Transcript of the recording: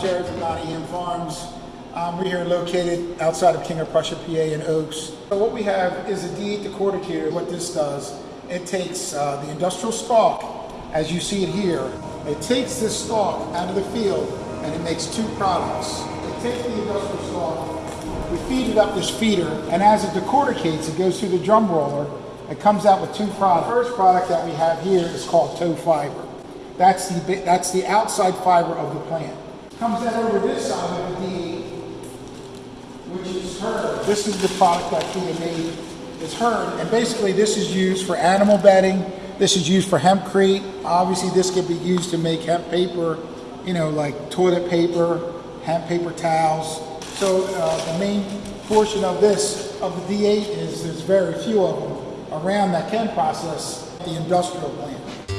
Jared from Nottingham Farms. Um, we're here located outside of King of Prussia, PA in Oaks. So what we have is a D8 decorticator. What this does, it takes uh, the industrial stalk, as you see it here, it takes this stalk out of the field and it makes two products. It takes the industrial stalk, we feed it up this feeder, and as it decorticates, it goes through the drum roller. It comes out with two products. The first product that we have here is called tow fiber. That's the that's the outside fiber of the plant. Comes out over this side of the D8, which is hurd. This is the product that made. It's hurd, and basically this is used for animal bedding. This is used for hempcrete. Obviously, this could be used to make hemp paper, you know, like toilet paper, hemp paper towels. So uh, the main portion of this of the D8 is there's very few of them around that can process the industrial plant.